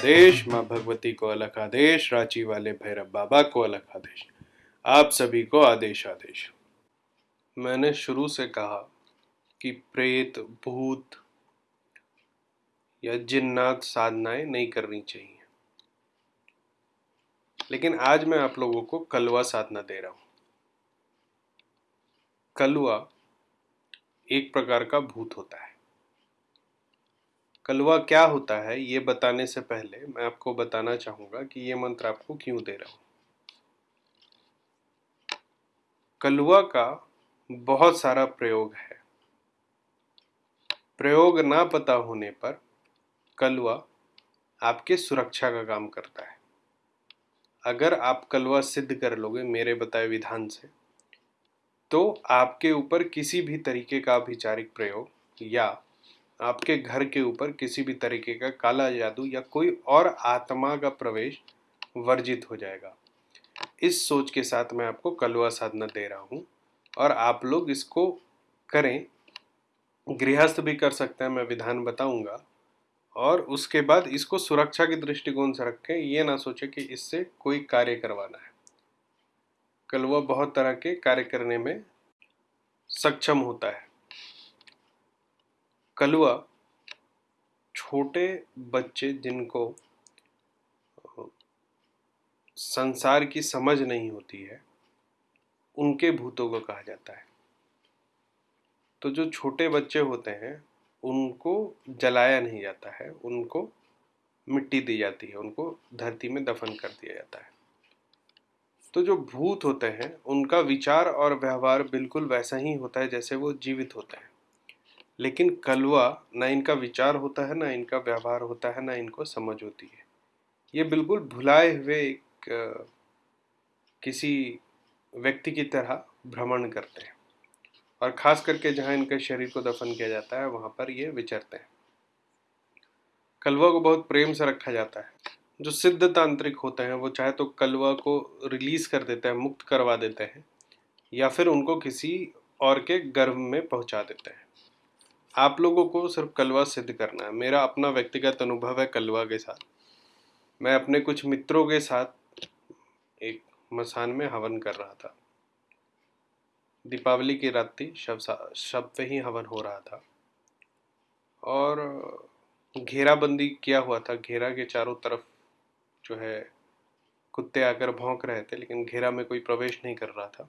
आदेश, माँ भगवती को अलग आदेश, रांची वाले भैरव बाबा को अलग आदेश। आप सभी को आदेश आदेश। मैंने शुरू से कहा कि प्रेत, भूत या जिन्नात साधनाएँ नहीं करनी चाहिए। लेकिन आज मैं आप लोगों को कलवा साधना दे रहा हूँ। कलवा एक प्रकार का भूत होता है। कलवा क्या होता है, ये बताने से पहले मैं आपको बताना चाहूँगा कि ये मंत्र आपको क्यों दे रहा हूँ। कलवा का बहुत सारा प्रयोग है। प्रयोग ना पता होने पर कलवा आपके सुरक्षा का काम करता है। अगर आप कलवा सिद्ध कर लोगे मेरे बताए विधान से तो आपके ऊपर किसी भी तरीके का विचारिक प्रयोग या आपके घर के ऊपर किसी भी तरीके का काला जादू या कोई और आत्मा का प्रवेश वर्जित हो जाएगा। इस सोच के साथ मैं आपको कलवा साधना दे रहा हूँ और आप लोग इसको करें। गृहस्थ भी कर सकते हैं, मैं विधान बताऊँगा। और उसके बाद इसको सुरक्षा के दृष्टिकोण से रखें, ये ना सोचे कि इससे कोई कार्य करवाना है। कलवा बहुत तरह के कार्य करने में सक्षम होता है। कलुआ, छोटे बच्चे जिनको संसार की समझ नहीं होती है, उनके भूतों को कहा जाता है। तो जो छोटे बच्चे होते हैं, उनको जलाया नहीं जाता है, उनको मिट्टी दी जाती है, उनको धरती में दफन कर दिया जाता है। तो जो भूत होते हैं, उनका विचार और व्यवहार बिल्कुल वैसा ही होता है जैसे वो जीवित होते हैं। लेकिन कलवा ना इनका विचार होता है, ना इनका व्यवहार होता है, ना इनको समझ होती है। ये बिल्कुल भुलाए हुए एक, किसी व्यक्ति की तरह भ्रमण करते हैं। और ख़ास करके जहाँ इनके शरीर को दफन किया जाता है, वहाँ पर ये विचरते हैं। कलवा को बहुत प्रेम से रखा जाता है। जो सिद्ध तांत्रिक होते हैं, वो चाहे तो कलवा को रिलीज़ कर देते हैं, मुक्त करवा देते हैं, या फिर उनको किसी और के गर्भ में पहुँचा देते हैं। आप लोगों को सिर्फ़ कलवा सिद्ध करना है। मेरा अपना व्यक्तिगत अनुभव है कलवा के साथ। मैं अपने कुछ मित्रों के साथ एक मसान में हवन कर रहा था। दीपावली की रात थी शब शब पे ही हवन हो रहा था। और घेराबंदी किया हुआ था। घेरा के चारों तरफ़ जो है कुत्ते आकर भौंक रहे थे, लेकिन घेरा में कोई प्रवेश नहीं कर रहा था।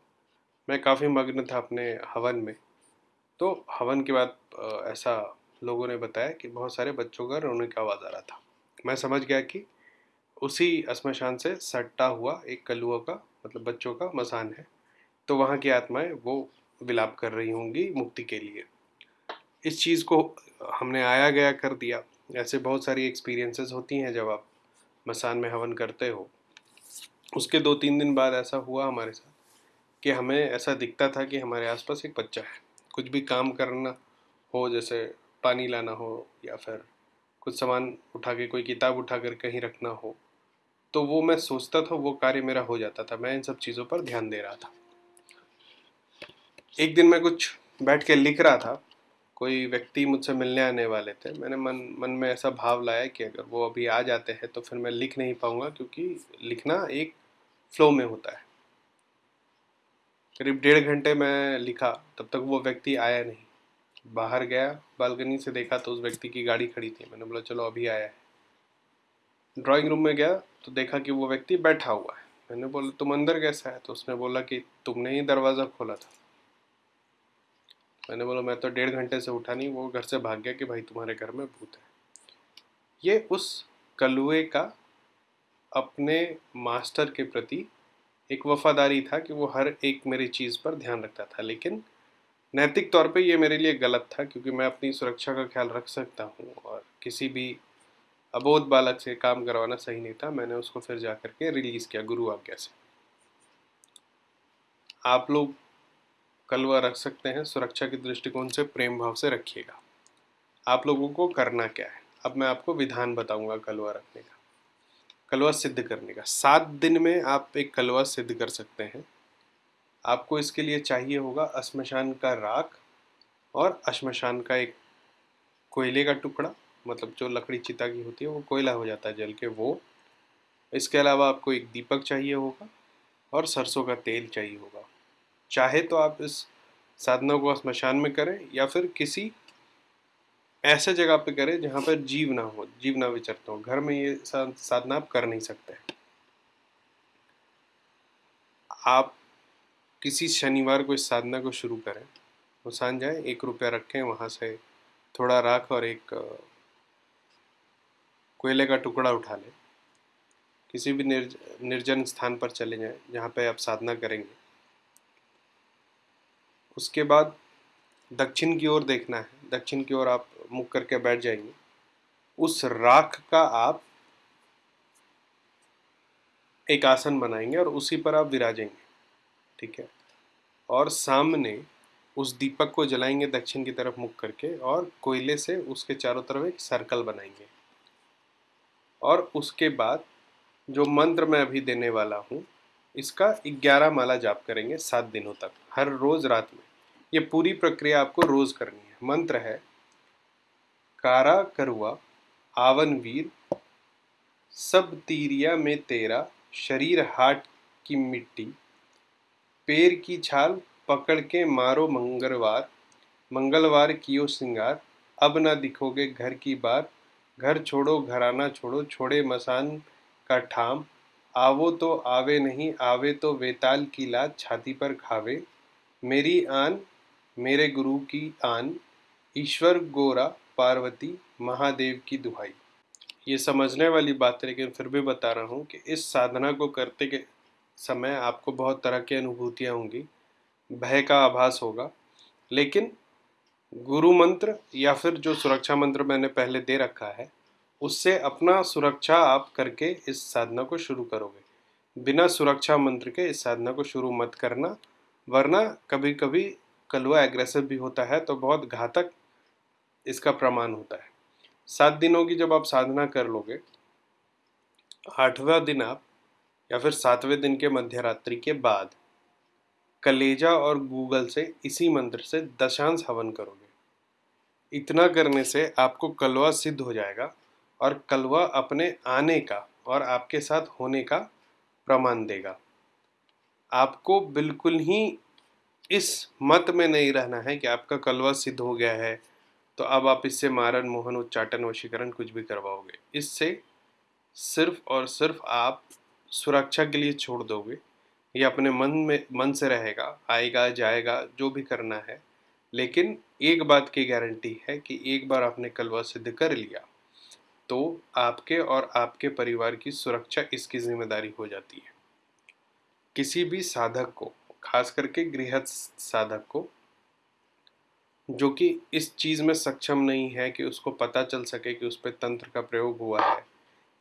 मैं काफ़ी मग्न था अपने हवन में। तो हवन के बाद ऐसा लोगों ने बताया कि बहुत सारे बच्चों का रोने का आवाज़ आ रहा था। मैं समझ गया कि उसी श्मशान से सट्टा हुआ एक कलुआ का मतलब बच्चों का मसान है। तो वहाँ की आत्माएँ वो विलाप कर रही होंगी मुक्ति के लिए। इस चीज़ को हमने आया गया कर दिया। ऐसे बहुत सारी एक्सपीरियंसेस होती हैं जब आप मसान में हवन करते हो। उसके दो तीन दिन बाद ऐसा हुआ हमारे साथ कि हमें ऐसा दिखता था कि हमारे आसपास एक बच्चा है। कुछ भी काम करना हो, जैसे पानी लाना हो या फिर कुछ सामान उठा के, कोई किताब उठा कर कहीं रखना हो तो वो मैं सोचता था, वो कार्य मेरा हो जाता था। मैं इन सब चीज़ों पर ध्यान दे रहा था। एक दिन मैं कुछ बैठ के लिख रहा था। कोई व्यक्ति मुझसे मिलने आने वाले थे। मैंने मन मन में ऐसा भाव लाया कि अगर वो अभी आ जाते हैं तो फिर मैं लिख नहीं पाऊँगा, क्योंकि लिखना एक फ्लो में होता है। करीब डेढ़ घंटे मैं लिखा, तब तक वो व्यक्ति आया नहीं। बाहर गया, बालकनी से देखा तो उस व्यक्ति की गाड़ी खड़ी थी। मैंने बोला, चलो, अभी आया है। ड्राइंग रूम में गया तो देखा कि वो व्यक्ति बैठा हुआ है। मैंने बोला, तुम अंदर कैसा है? तो उसने बोला कि, तुमने ही दरवाज़ा खोला था। मैंने बोला, मैं तो डेढ़ घंटे से उठा नहीं, वो घर से भाग गया कि भाई तुम्हारे घर में भूत है। ये उस कलुए का अपने मास्टर के प्रति एक वफादारी था कि वो हर एक मेरी चीज़ पर ध्यान रखता था, लेकिन नैतिक तौर पे ये मेरे लिए गलत था क्योंकि मैं अपनी सुरक्षा का ख्याल रख सकता हूँ और किसी भी अबोध बालक से काम करवाना सही नहीं था। मैंने उसको फिर जा कर के रिलीज़ किया गुरु आज्ञा से। आप लोग कलवा रख सकते हैं, सुरक्षा के दृष्टिकोण से, प्रेम भाव से रखिएगा। आप लोगों को करना क्या है? अब मैं आपको विधान बताऊँगा कलवा रखने का। कलवा सिद्ध करने का। सात दिन में आप एक कलवा सिद्ध कर सकते हैं। आपको इसके लिए चाहिए होगा अश्मशान का राख और अश्मशान का एक कोयले का टुकड़ा मतलब जो लकड़ी चिता की होती है, वो कोयला हो जाता है जल के, वो। इसके अलावा आपको एक दीपक चाहिए होगा और सरसों का तेल चाहिए होगा। चाहे तो आप इस साधना को स्मशान में करें या फिर किसी ऐसे जगह पे करें जहाँ पर जीव ना हो जीव ना विचरते हो। घर में ये साधना आप कर नहीं सकते। आप किसी शनिवार को इस साधना को शुरू करें वो साँझ जाए एक रुपया रखें वहाँ से थोड़ा राख और एक कोयले का टुकड़ा उठा लें। किसी भी निर्ज, निर्जन स्थान पर चले जाएँ जहाँ पे आप साधना करेंगे। उसके बाद दक्षिण की ओर देखना है। दक्षिण की ओर आप मुख करके बैठ जाएँगे। उस राख का आप एक आसन बनाएँगे और उसी पर आप विराजेंगे, ठीक है? और सामने उस दीपक को जलाएँगे दक्षिण की तरफ़ मुख करके और कोयले से उसके चारों तरफ़ एक सर्कल बनाएँगे। और उसके बाद जो मंत्र मैं अभी देने वाला हूँ, इसका ग्यारह माला जाप करेंगे सात दिनों तक, हर रोज रात में। ये पूरी प्रक्रिया आपको रोज करनी है। मंत्र है कारा करुआ, आवन वीर, सब तीरिया में तेरा, शरीर हाट की मिट्टी, पैर की छाल पकड़ के मारो मंगलवार मंगलवार कियो सिंगार, अब ना दिखोगे घर की बार, घर छोड़ो, घराना छोड़ो, छोड़े मसान का ठाम, आवो तो आवे नहीं, आवे तो वेताल की लात छाती पर खावे, मेरी आन, मेरे गुरु की आन, ईश्वर गोरा पार्वती महादेव की दुहाई। ये समझने वाली बात है, लेकिन फिर भी बता रहा हूँ कि इस साधना को करते के समय आपको बहुत तरह की अनुभूतियाँ होंगी। भय का आभास होगा, लेकिन गुरु मंत्र या फिर जो सुरक्षा मंत्र मैंने पहले दे रखा है, उससे अपना सुरक्षा आप करके इस साधना को शुरू करोगे। बिना सुरक्षा मंत्र के इस साधना को शुरू मत करना, वरना कभी कभी कलुआ एग्रेसिव भी होता है तो बहुत घातक इसका प्रमाण होता है। सात दिनों की जब आप साधना कर लोगे, आठवां दिन आप या फिर सातवें दिन के मध्य रात्रि के बाद कलेजा और गूगल से इसी मंत्र से दशांश हवन करोगे। इतना करने से आपको कलवा सिद्ध हो जाएगा और कलवा अपने आने का और आपके साथ होने का प्रमाण देगा। आपको बिल्कुल ही इस मत में नहीं रहना है कि आपका कलवा सिद्ध हो गया है। तो अब आप इससे मारन, मोहन, उच्चाटन, वशीकरण कुछ भी करवाओगे। इससे सिर्फ़ और सिर्फ़ आप सुरक्षा के लिए छोड़ दोगे। ये अपने मन में, मन से रहेगा, आएगा, जाएगा, जो भी करना है। लेकिन एक बात की गारंटी है कि एक बार आपने कलवा सिद्ध कर लिया तो आपके और आपके परिवार की सुरक्षा इसकी ज़िम्मेदारी हो जाती है। किसी भी साधक को, खास करके गृहस्थ साधक को जो कि इस चीज़ में सक्षम नहीं है कि उसको पता चल सके कि उस पर तंत्र का प्रयोग हुआ है,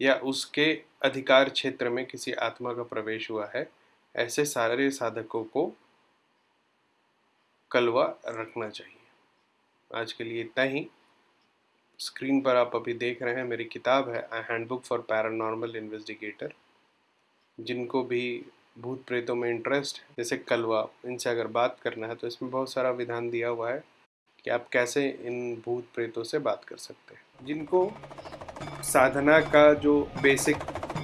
या उसके अधिकार क्षेत्र में किसी आत्मा का प्रवेश हुआ है, ऐसे सारे साधकों को कलवा रखना चाहिए। आज के लिए इतना ही। स्क्रीन पर आप अभी देख रहे हैं, मेरी किताब है हैंडबुक फॉर पैरानॉर्मल इन्वेस्टिगेटर जिनको भी भूत प्रेतों में इंटरेस्ट है, जैसे कलवा, इनसे अगर बात करना है तो इसमें बहुत सारा विधान दिया हुआ है। कि आप कैसे इन भूत प्रेतों से बात कर सकते हैं। जिनको साधना का जो बेसिक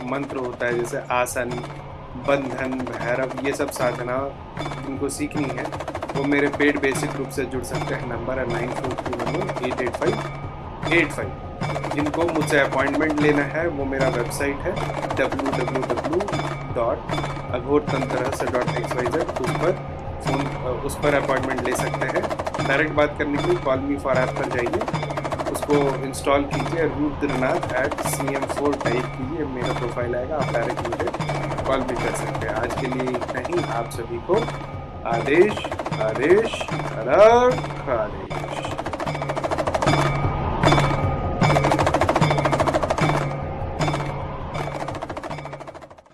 मंत्र होता है, जैसे आसन, बंधन, भैरव, ये सब साधना उनको सीखनी है, वो मेरे पेड बेसिक रूप से जुड़ सकते हैं। नंबर है nine four two one eight eight five eight five जिनको मुझसे अपॉइंटमेंट लेना है, वो मेरा वेबसाइट है W W W dot Aghor Tantra dot x Y Z उस पर फ़ोन उस पर अपॉइंटमेंट ले सकते हैं। डायरेक्ट बात करने के लिए कॉल मी फॉर ऐप पर जाइए। उसको इंस्टॉल कीजिए, Rudranath at C M four type कीजिए। मेरा प्रोफ़ाइल आएगा, आप डायरेक्ट मुझे कॉल भी कर सकते हैं। आज के लिए इतना ही। आप सभी को आदेश आदेश आदेश